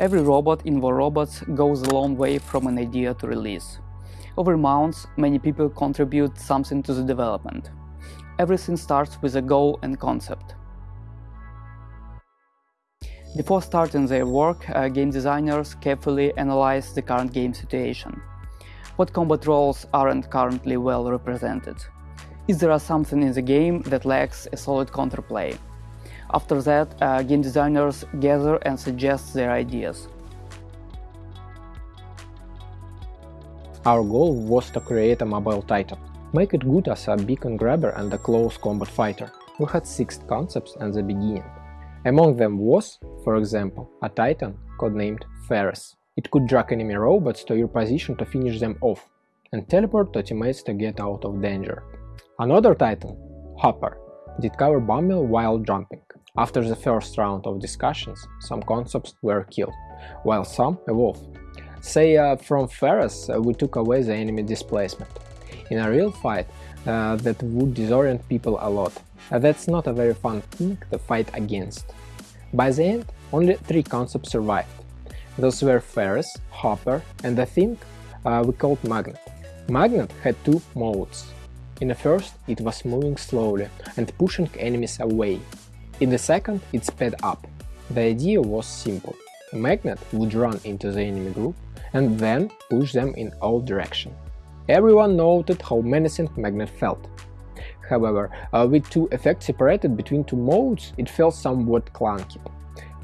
Every robot in War Robots goes a long way from an idea to release. Over months, many people contribute something to the development. Everything starts with a goal and concept. Before starting their work, uh, game designers carefully analyze the current game situation. What combat roles aren't currently well represented? Is there something in the game that lacks a solid counterplay? After that, uh, game designers gather and suggest their ideas. Our goal was to create a mobile title, make it good as a beacon grabber and a close combat fighter. We had six concepts at the beginning. Among them was, for example, a titan codenamed Ferris. It could drag enemy robots to your position to finish them off, and teleport to teammates to get out of danger. Another titan, Hopper, did cover bombing while jumping. After the first round of discussions, some concepts were killed, while some evolved. Say, uh, from Ferris uh, we took away the enemy displacement. In a real fight, uh, that would disorient people a lot, uh, that's not a very fun thing to fight against. By the end, only three concepts survived. Those were Ferris, Hopper, and the thing uh, we called Magnet. Magnet had two modes. In the first, it was moving slowly and pushing enemies away. In the second, it sped up. The idea was simple. A magnet would run into the enemy group and then push them in all directions. Everyone noted how menacing Magnet felt, However, uh, with two effects separated between two modes, it felt somewhat clunky.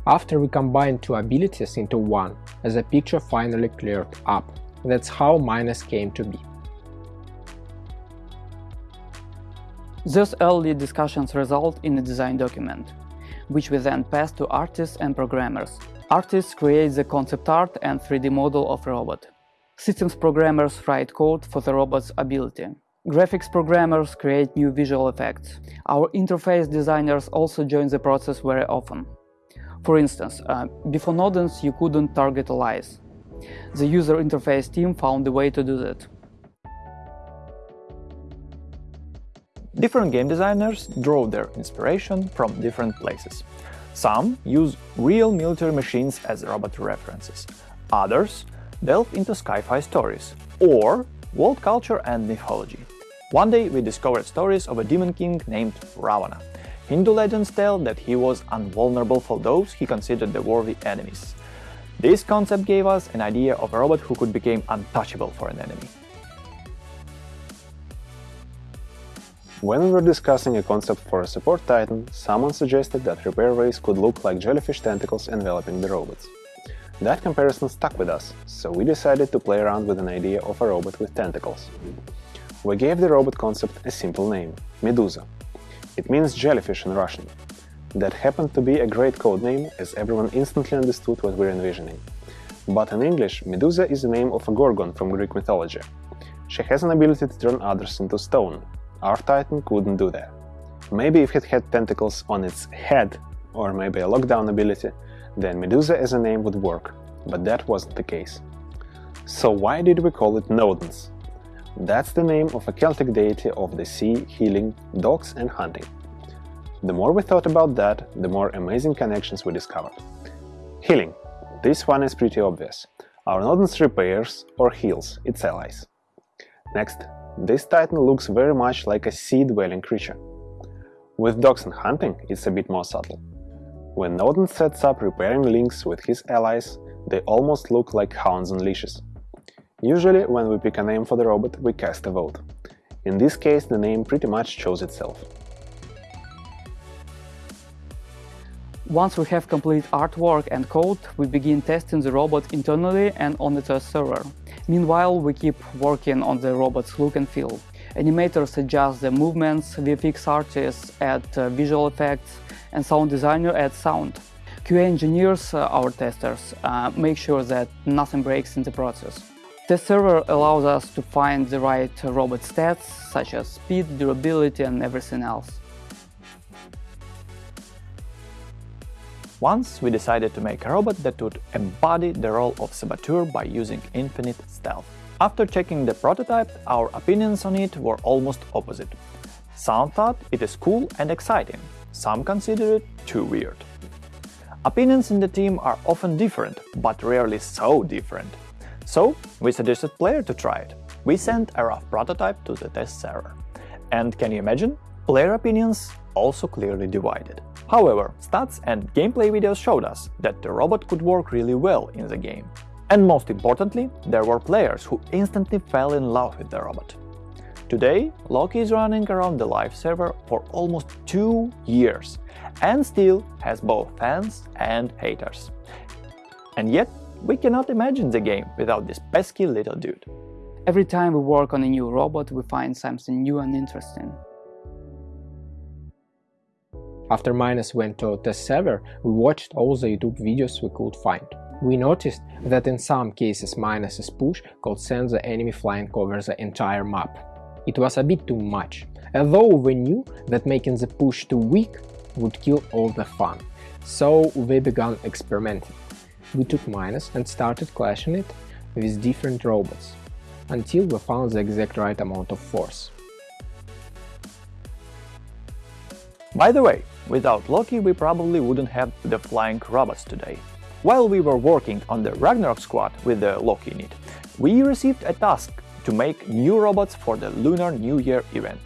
After we combined two abilities into one, the picture finally cleared up. That's how Minos came to be. Those early discussions result in a design document, which we then pass to artists and programmers. Artists create the concept art and 3D model of robot. Systems programmers write code for the robot's ability. Graphics programmers create new visual effects. Our interface designers also join the process very often. For instance, uh, before Nodens you couldn't target allies. The user interface team found a way to do that. Different game designers draw their inspiration from different places. Some use real military machines as robot references. Others delve into sci-fi stories or world culture and mythology. One day we discovered stories of a demon king named Ravana. Hindu legends tell that he was invulnerable for those he considered the worthy enemies. This concept gave us an idea of a robot who could become untouchable for an enemy. When we were discussing a concept for a support titan, someone suggested that repair rays could look like jellyfish tentacles enveloping the robots. That comparison stuck with us, so we decided to play around with an idea of a robot with tentacles. We gave the robot concept a simple name – Medusa. It means jellyfish in Russian. That happened to be a great code name, as everyone instantly understood what we're envisioning. But in English, Medusa is the name of a gorgon from Greek mythology. She has an ability to turn others into stone. Our titan couldn't do that. Maybe if it had tentacles on its head, or maybe a lockdown ability, then Medusa as a name would work, but that wasn't the case. So why did we call it Nodens? That's the name of a Celtic deity of the sea, healing, dogs and hunting. The more we thought about that, the more amazing connections we discovered. Healing. This one is pretty obvious. Our Nodens repairs or heals its allies. Next, this titan looks very much like a sea-dwelling creature. With dogs and hunting, it's a bit more subtle. When Nodens sets up repairing links with his allies, they almost look like hounds on leashes. Usually, when we pick a name for the robot, we cast a vote. In this case, the name pretty much chose itself. Once we have complete artwork and code, we begin testing the robot internally and on the test server. Meanwhile, we keep working on the robot's look and feel. Animators adjust the movements, VFX artists add uh, visual effects, and sound designer adds sound. QA engineers, uh, our testers, uh, make sure that nothing breaks in the process. The server allows us to find the right robot stats, such as speed, durability and everything else. Once we decided to make a robot that would embody the role of saboteur by using infinite stealth. After checking the prototype, our opinions on it were almost opposite. Some thought it is cool and exciting, some consider it too weird. Opinions in the team are often different, but rarely so different. So, we suggested player to try it. We sent a rough prototype to the test server. And can you imagine? Player opinions also clearly divided. However, stats and gameplay videos showed us that the robot could work really well in the game. And most importantly, there were players who instantly fell in love with the robot. Today, Loki is running around the live server for almost two years and still has both fans and haters. And yet, we cannot imagine the game without this pesky little dude. Every time we work on a new robot, we find something new and interesting. After Minos went to test server, we watched all the YouTube videos we could find. We noticed that in some cases Minos's push could send the enemy flying over the entire map. It was a bit too much, although we knew that making the push too weak would kill all the fun. So we began experimenting. We took Minos and started clashing it with different robots, until we found the exact right amount of force. By the way, without Loki we probably wouldn't have the flying robots today. While we were working on the Ragnarok squad with the Loki unit, we received a task to make new robots for the Lunar New Year event.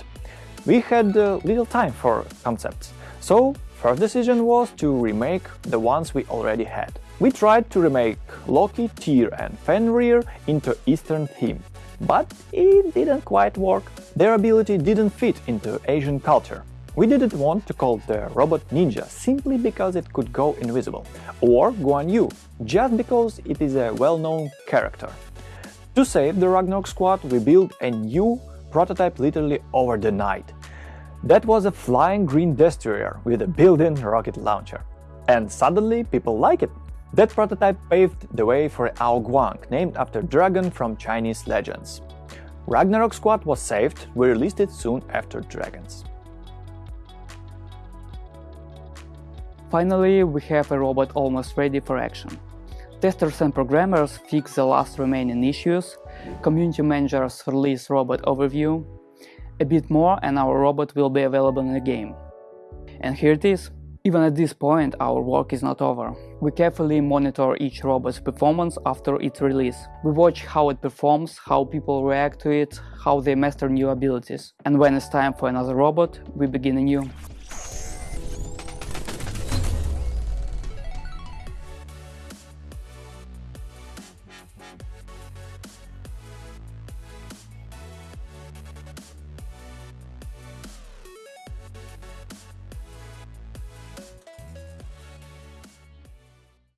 We had uh, little time for concepts, so first decision was to remake the ones we already had. We tried to remake Loki, Tyr and Fenrir into Eastern theme, but it didn't quite work. Their ability didn't fit into Asian culture. We didn't want to call the robot Ninja simply because it could go invisible, or Guan Yu just because it is a well-known character. To save the Ragnarok squad, we built a new prototype literally over the night. That was a flying green destroyer with a built-in rocket launcher. And suddenly people like it. That prototype paved the way for Ao Guang, named after dragon from Chinese legends. Ragnarok Squad was saved, we released it soon after Dragons. Finally, we have a robot almost ready for action. Testers and programmers fix the last remaining issues, community managers release robot overview, a bit more and our robot will be available in the game. And here it is. Even at this point, our work is not over. We carefully monitor each robot's performance after its release. We watch how it performs, how people react to it, how they master new abilities. And when it's time for another robot, we begin anew.